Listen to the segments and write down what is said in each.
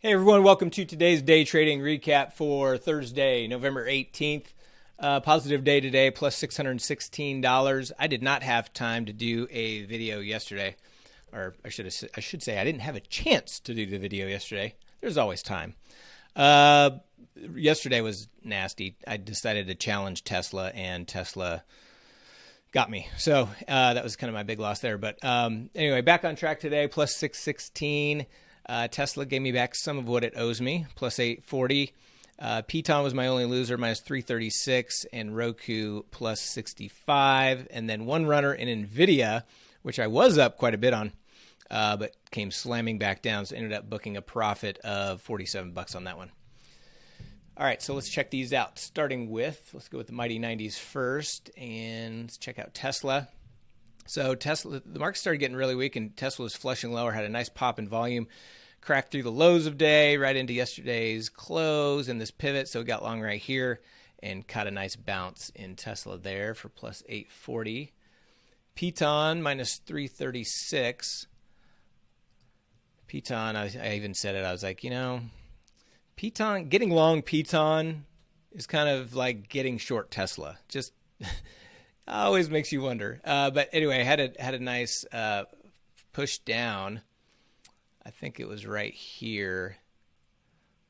Hey everyone, welcome to today's day trading recap for Thursday, November 18th. Uh, positive day today, plus $616. I did not have time to do a video yesterday, or I should have, I should say I didn't have a chance to do the video yesterday. There's always time. Uh, yesterday was nasty. I decided to challenge Tesla, and Tesla got me. So uh, that was kind of my big loss there. But um, anyway, back on track today, plus 616. Uh, Tesla gave me back some of what it owes me, plus 840. Uh, Piton was my only loser, minus 336, and Roku plus 65. And then one runner in NVIDIA, which I was up quite a bit on, uh, but came slamming back down. So ended up booking a profit of 47 bucks on that one. All right, so let's check these out. Starting with, let's go with the Mighty 90s first, and let's check out Tesla. So Tesla, the market started getting really weak, and Tesla was flushing lower, had a nice pop in volume, cracked through the lows of day right into yesterday's close and this pivot. So it got long right here and caught a nice bounce in Tesla there for plus 840. Piton minus 336. Piton, I, I even said it. I was like, you know, Piton, getting long Piton is kind of like getting short Tesla. Just always makes you wonder. Uh, but anyway, had a had a nice uh, push down. I think it was right here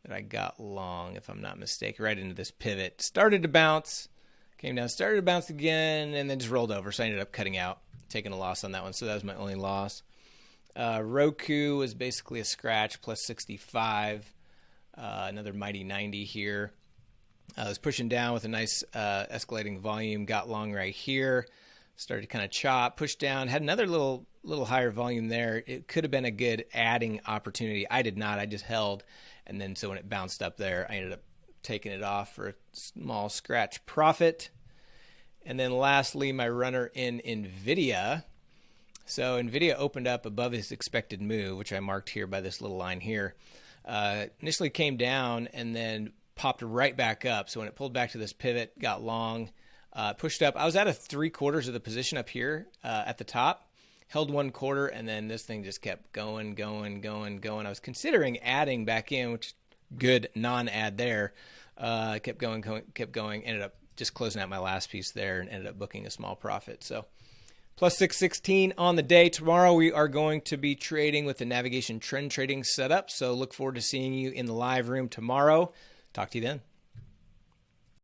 that I got long, if I'm not mistaken, right into this pivot. Started to bounce, came down, started to bounce again, and then just rolled over. So I ended up cutting out, taking a loss on that one. So that was my only loss. Uh, Roku was basically a scratch, plus 65. Uh, another mighty 90 here. I was pushing down with a nice uh, escalating volume, got long right here, started to kind of chop, push down, had another little little higher volume there. It could have been a good adding opportunity. I did not. I just held, and then so when it bounced up there, I ended up taking it off for a small scratch profit. And then lastly, my runner in Nvidia. So Nvidia opened up above his expected move, which I marked here by this little line here. Uh, initially came down and then popped right back up. So when it pulled back to this pivot, got long, uh, pushed up. I was at a three quarters of the position up here uh, at the top, held one quarter, and then this thing just kept going, going, going, going. I was considering adding back in, which good non-ad there. Uh, kept going, going, kept going. Ended up just closing out my last piece there and ended up booking a small profit. So plus 616 on the day. Tomorrow we are going to be trading with the navigation trend trading setup. So look forward to seeing you in the live room tomorrow. Talk to you then.